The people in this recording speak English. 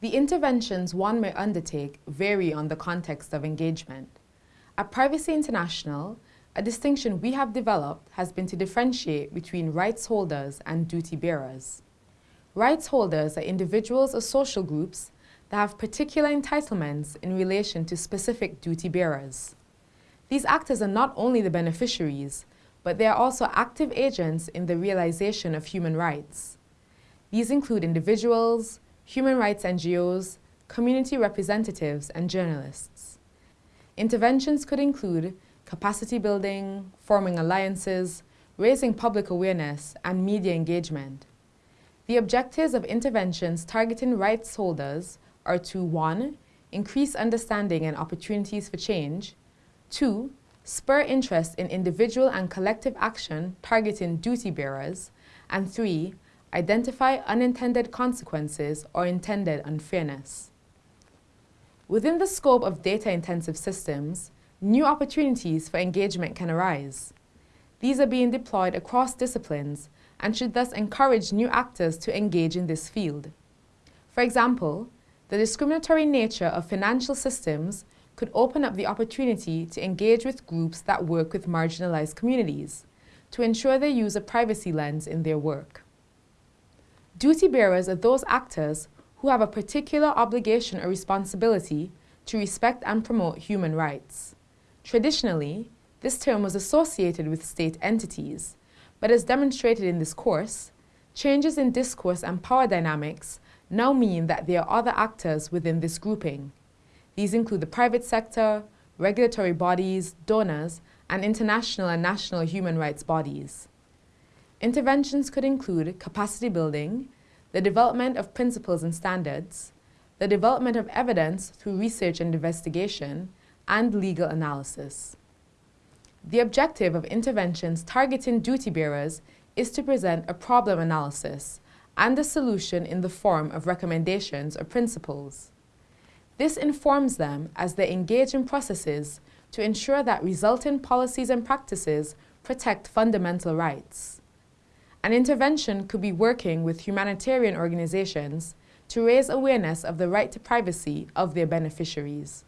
The interventions one may undertake vary on the context of engagement. At Privacy International, a distinction we have developed has been to differentiate between rights holders and duty bearers. Rights holders are individuals or social groups that have particular entitlements in relation to specific duty bearers. These actors are not only the beneficiaries, but they are also active agents in the realization of human rights. These include individuals, human rights NGOs, community representatives, and journalists. Interventions could include capacity building, forming alliances, raising public awareness, and media engagement. The objectives of interventions targeting rights holders are to 1. Increase understanding and opportunities for change, 2. Spur interest in individual and collective action targeting duty bearers, and 3 identify unintended consequences or intended unfairness. Within the scope of data-intensive systems, new opportunities for engagement can arise. These are being deployed across disciplines and should thus encourage new actors to engage in this field. For example, the discriminatory nature of financial systems could open up the opportunity to engage with groups that work with marginalized communities to ensure they use a privacy lens in their work. Duty bearers are those actors who have a particular obligation or responsibility to respect and promote human rights. Traditionally, this term was associated with state entities, but as demonstrated in this course, changes in discourse and power dynamics now mean that there are other actors within this grouping. These include the private sector, regulatory bodies, donors, and international and national human rights bodies. Interventions could include capacity building, the development of principles and standards, the development of evidence through research and investigation, and legal analysis. The objective of interventions targeting duty bearers is to present a problem analysis and a solution in the form of recommendations or principles. This informs them as they engage in processes to ensure that resulting policies and practices protect fundamental rights. An intervention could be working with humanitarian organizations to raise awareness of the right to privacy of their beneficiaries.